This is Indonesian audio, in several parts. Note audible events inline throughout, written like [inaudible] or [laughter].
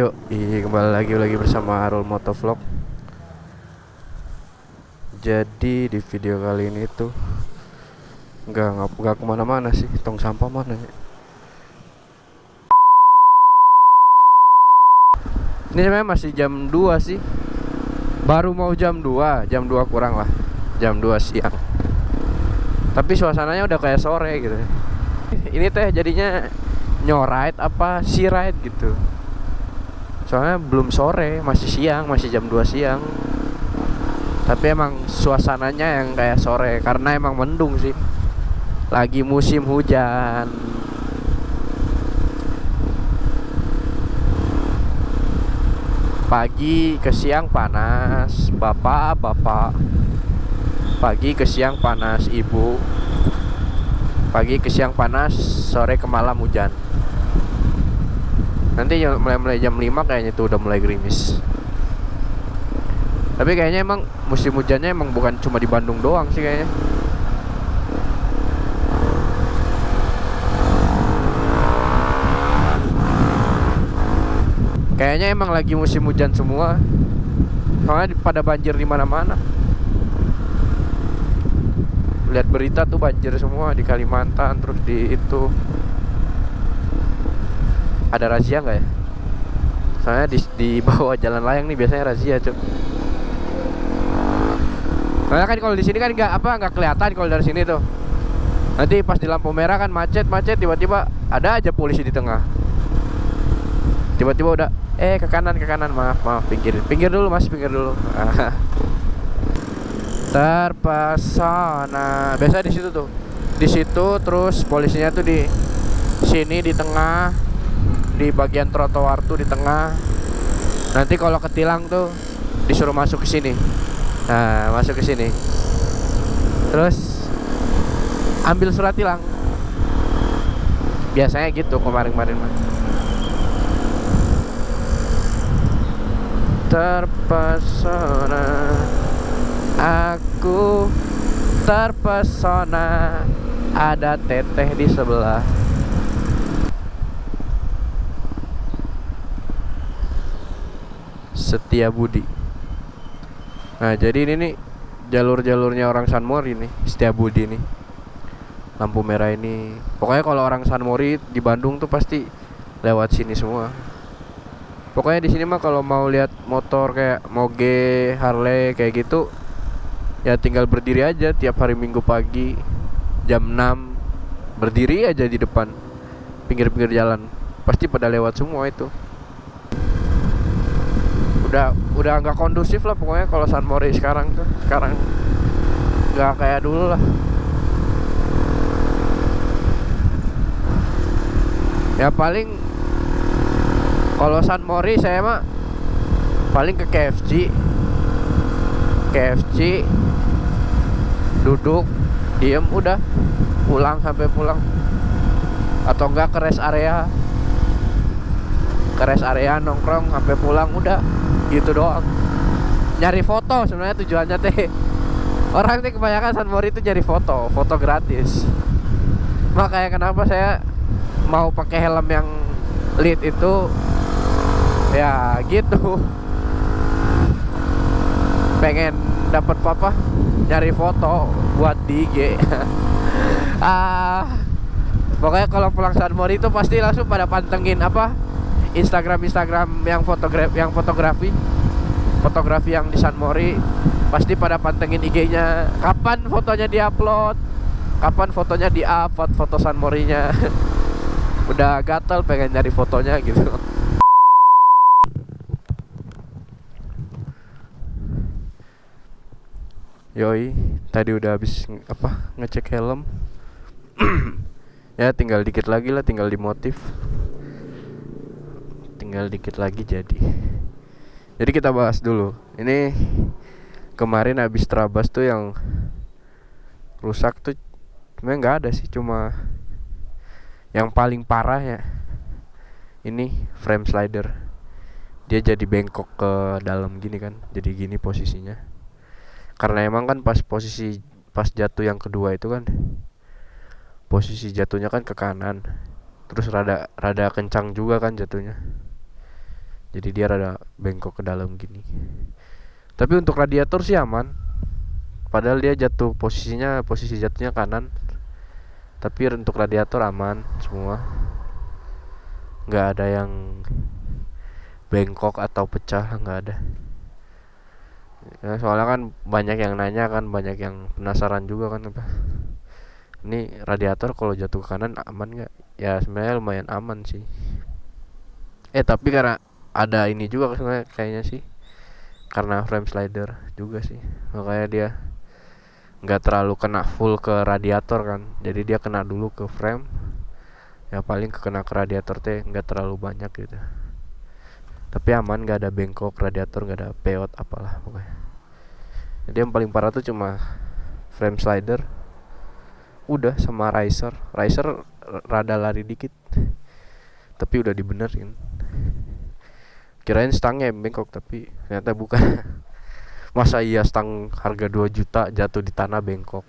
Yuk, i- kembali lagi lagi bersama Arul Motovlog. Jadi di video kali ini tuh nggak nggak nggak ke mana-mana sih, tong sampah mana ya? Ini sebenarnya masih jam 2 sih. Baru mau jam 2, jam 2 kurang lah. Jam 2 siang. Tapi suasananya udah kayak sore gitu. Ini teh jadinya nyoride apa si ride gitu soalnya belum sore masih siang masih jam 2 siang. Tapi emang suasananya yang kayak sore karena emang mendung sih. Lagi musim hujan. Pagi ke siang panas bapak bapak. Pagi ke siang panas ibu. Pagi ke siang panas sore ke malam hujan nanti ya mulai mulai jam 5 kayaknya tuh udah mulai gerimis. Tapi kayaknya emang musim hujannya emang bukan cuma di Bandung doang sih kayaknya. Kayaknya emang lagi musim hujan semua. Soalnya pada banjir di mana-mana. Lihat berita tuh banjir semua di Kalimantan terus di itu ada razia nggak ya? Soalnya di, di bawah jalan layang nih biasanya razia cuk. Soalnya kan kalau di sini kan nggak apa nggak kelihatan kalau dari sini tuh. Nanti pas di lampu merah kan macet macet tiba-tiba ada aja polisi di tengah. Tiba-tiba udah eh ke kanan ke kanan maaf maaf pinggir pinggir dulu mas pinggir dulu. [laughs] Terpesona biasa di situ tuh di situ terus polisinya tuh di sini di tengah di bagian trotoar tuh di tengah. Nanti kalau ketilang tuh disuruh masuk ke sini. Nah, masuk ke sini. Terus ambil surat tilang. Biasanya gitu kemarin-kemarin mah. Terpesona Aku terpesona Ada teteh di sebelah Setia Budi. Nah, jadi ini nih jalur-jalurnya orang Sanmori nih, Setia Budi nih. Lampu merah ini. Pokoknya kalau orang Sanmori di Bandung tuh pasti lewat sini semua. Pokoknya di sini mah kalau mau lihat motor kayak Moge, Harley kayak gitu ya tinggal berdiri aja tiap hari Minggu pagi jam 6 berdiri aja di depan pinggir-pinggir jalan. Pasti pada lewat semua itu udah udah nggak kondusif lah pokoknya kalau San Mori sekarang tuh. Sekarang nggak kayak dulu lah. Ya paling kalau San Mori saya mah paling ke KFC KFC duduk diem udah. Pulang sampai pulang. Atau enggak ke rest area. Ke rest area nongkrong sampai pulang udah gitu doang. Nyari foto sebenarnya tujuannya teh. [laughs] Orang teh kebanyakan San Mori itu nyari foto foto gratis. Makanya kenapa saya mau pakai helm yang lead itu? Ya gitu. [laughs] Pengen dapat apa? Nyari foto buat di IG [laughs] ah pokoknya kalau pulang San Mori itu pasti langsung pada pantengin apa Instagram Instagram yang fotografi yang fotografi. Fotografi yang di San Mori. Pasti pada pantengin IG-nya kapan fotonya diupload? Kapan fotonya di up foto, San Morinya? [laughs] Udah gatel pengen nyari fotonya gitu. Yoi, tadi udah habis apa ngecek helm. [clears throat] ya tinggal dikit lagi lah, tinggal dimotif. Tinggal dikit lagi jadi. Jadi kita bahas dulu. Ini kemarin habis terabas tuh yang rusak tuh sebenarnya nggak ada sih, cuma yang paling parah ya ini frame slider. Dia jadi bengkok ke dalam gini kan, jadi gini posisinya karena emang kan pas posisi pas jatuh yang kedua itu kan posisi jatuhnya kan ke kanan terus rada rada kencang juga kan jatuhnya jadi dia rada bengkok ke dalam gini. Tapi untuk radiator sih aman. Padahal dia jatuh posisinya posisi jatuhnya kanan. Tapi untuk radiator aman semua. Nggak ada yang bengkok atau pecah nggak ada. Ya, soalnya kan banyak yang nanya kan banyak yang penasaran juga kan apa. Ini radiator kalau jatuh ke kanan aman nggak? Ya sebenarnya lumayan aman sih. Eh tapi karena ada ini juga sebenarnya kayaknya sih. Karena frame slider juga sih. Makanya dia nggak terlalu kena full ke radiator kan. Jadi dia kena dulu ke frame. Ya paling kena ke radiator teh nggak terlalu banyak gitu. Tapi aman nggak ada bengkok radiator nggak ada peot apalah pokoknya. Jadi yang paling parah tuh cuma frame slider. Udah sama riser. Riser rada lari dikit. Tapi udah dibenerin kirain stangnya bengkok tapi ternyata bukan. [laughs] Masa iya stang harga 2 juta jatuh di tanah bengkok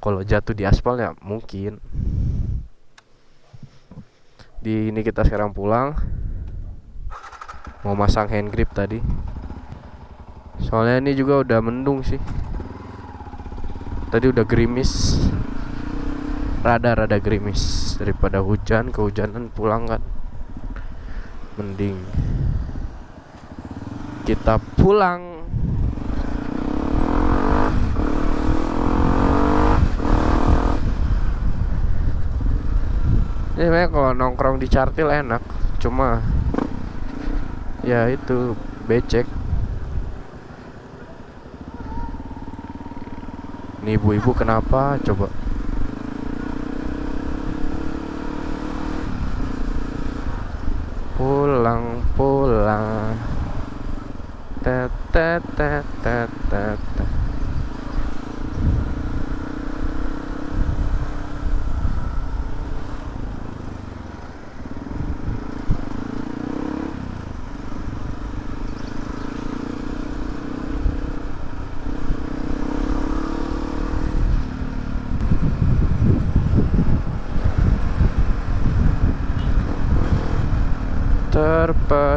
kalau jatuh di aspal ya mungkin. Di ini kita sekarang pulang. Mau masang hand grip tadi. Soalnya ini juga udah mendung sih. Tadi udah gerimis. Rada-rada gerimis. Daripada hujan kehujanan pulang kan mending kita pulang. Ini sebenarnya kalau nongkrong di Cartil enak cuma ya itu becek. Ini ibu-ibu kenapa? Coba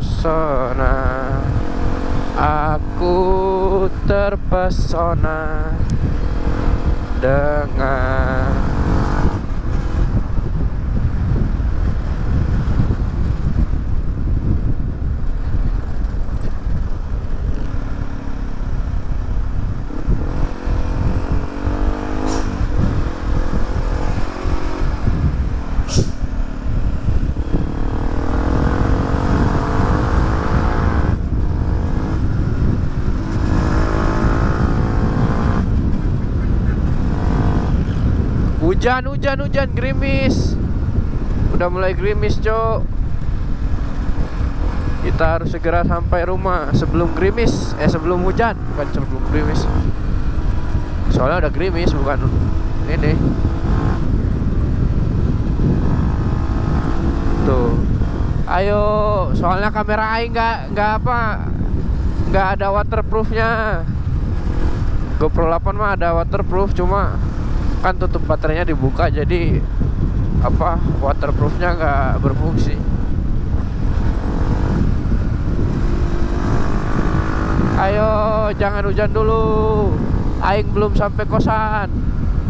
terpesona. Aku terpesona Dengan Hujan, hujan, hujan, gerimis. Udah mulai gerimis, cok. Kita harus segera sampai rumah Sebelum gerimis. Eh, sebelum hujan Bukan sebelum gerimis. Soalnya udah gerimis, bukan Ini. Tuh. Ayo, soalnya kamera Aing nggak nggak apa nggak ada waterproofnya. GoPro 8 mah ada waterproof cuma kan tutup baterainya dibuka jadi apa waterproofnya nggak berfungsi. Ayo jangan hujan dulu. Aing belum sampai kosan.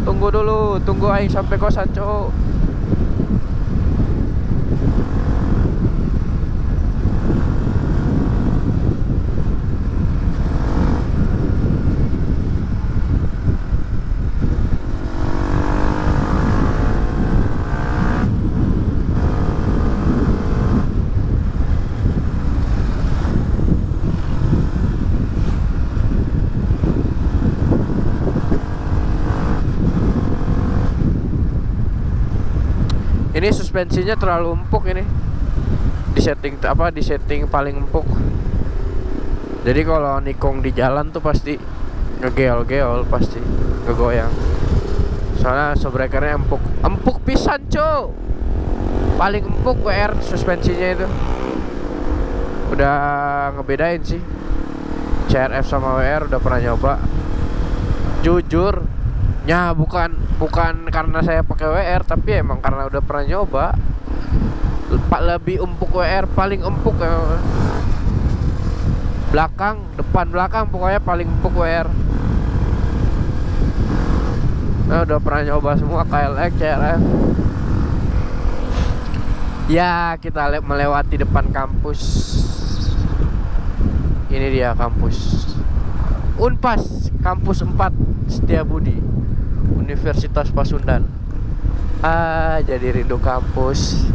Tunggu dulu tunggu aing sampai kosan cowok ini suspensinya terlalu empuk ini. Di setting apa di setting paling empuk. Jadi kalau nikung di jalan tuh pasti ngegeol-geol pasti ngegoyang. Soalnya subrekernya empuk. Empuk pisan cu paling empuk WR suspensinya itu. Udah ngebedain sih. CRF sama WR udah pernah nyoba. Jujur Ya bukan bukan karena saya pakai WR tapi emang karena udah pernah nyoba. Lebih empuk WR paling empuk ya. Belakang depan belakang pokoknya paling empuk WR nah, udah pernah nyoba semua KLX CRF ya kita melewati depan kampus. Ini dia kampus. Unpas kampus 4 Setiabudi Universitas Pasundan. Ah jadi rindu kampus.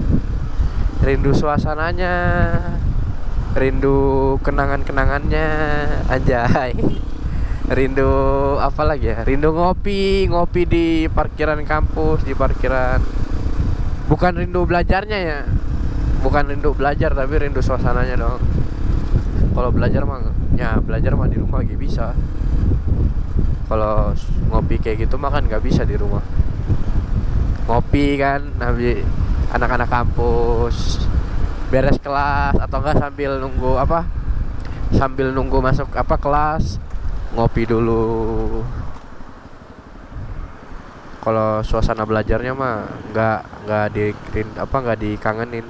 Rindu suasananya. Rindu kenangan-kenangannya. Anjay. Rindu apa lagi ya? Rindu ngopi ngopi di parkiran kampus di parkiran. Bukan rindu belajarnya ya. Bukan rindu belajar tapi rindu suasananya dong. Kalau belajar mah ya belajar mah di rumah lagi bisa kalau ngopi kayak gitu mah kan nggak bisa di rumah. Ngopi kan habis anak-anak kampus beres kelas atau enggak sambil nunggu apa sambil nunggu masuk apa kelas ngopi dulu. Kalau suasana belajarnya mah nggak nggak di apa nggak dikangenin.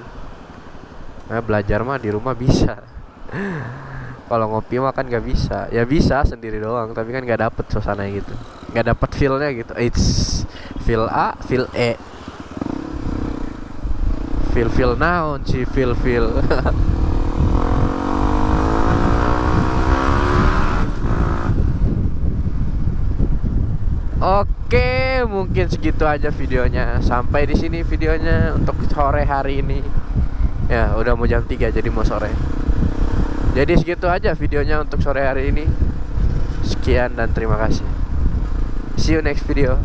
Nah, belajar mah di rumah bisa [laughs] kalau ngopi mah kan nggak bisa ya bisa sendiri doang tapi kan nggak dapet suasana gitu nggak dapet feelnya gitu it's feel A feel E feel feel now si feel feel [laughs] Oke, mungkin segitu aja videonya. Sampai di sini videonya untuk sore hari ini. Ya, udah mau jam 3 jadi mau sore. Jadi segitu aja videonya untuk sore hari ini. Sekian dan terima kasih. See you next video.